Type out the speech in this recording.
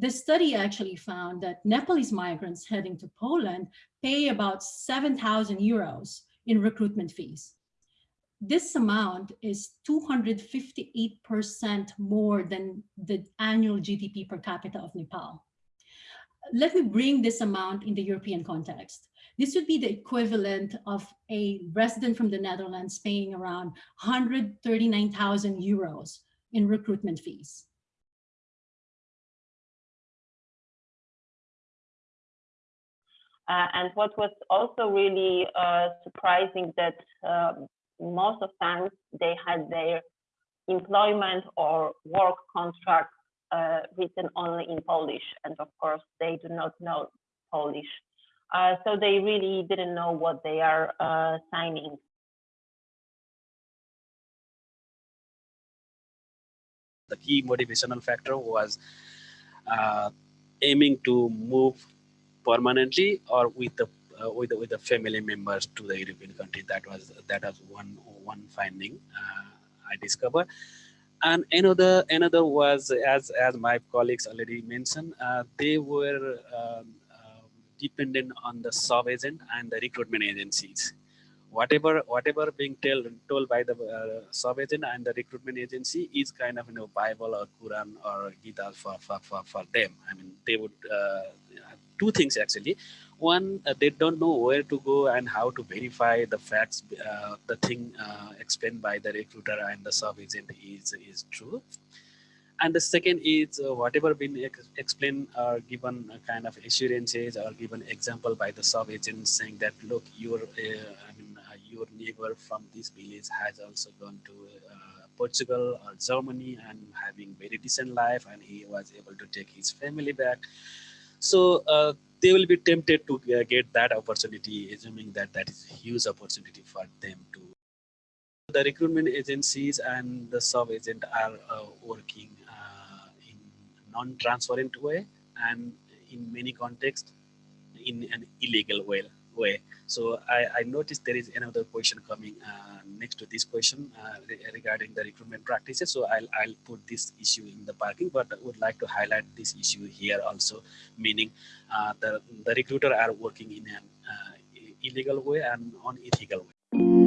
the study actually found that Nepalese migrants heading to Poland pay about 7,000 euros in recruitment fees. This amount is 258% more than the annual GDP per capita of Nepal. Let me bring this amount in the European context. This would be the equivalent of a resident from the Netherlands paying around 139,000 euros in recruitment fees. Uh, and what was also really uh, surprising that uh, most of times they had their employment or work contract uh, written only in Polish. And of course, they do not know Polish. Uh, so they really didn't know what they are uh, signing. The key motivational factor was aiming to move permanently or with the uh, with the, with the family members to the European country. That was that was one one finding uh, I discovered. And another another was as as my colleagues already mentioned, uh, they were um, um, dependent on the sub agent and the recruitment agencies whatever whatever being told told by the uh, sub agent and the recruitment agency is kind of you know bible or quran or gita for for for, for them i mean they would uh, two things actually one uh, they don't know where to go and how to verify the facts uh, the thing uh, explained by the recruiter and the sub agent is is true and the second is uh, whatever been ex explained or given kind of assurances or given example by the sub agent saying that look your i mean your neighbor from this village has also gone to uh, Portugal or Germany and having very decent life and he was able to take his family back. So uh, they will be tempted to uh, get that opportunity, assuming that that is a huge opportunity for them to. The recruitment agencies and the sub-agent are uh, working uh, in non-transparent way and in many contexts in an illegal way way. So I, I noticed there is another question coming uh, next to this question uh, re regarding the recruitment practices. So I'll, I'll put this issue in the parking, but I would like to highlight this issue here also, meaning uh, the, the recruiter are working in an uh, illegal way and unethical way.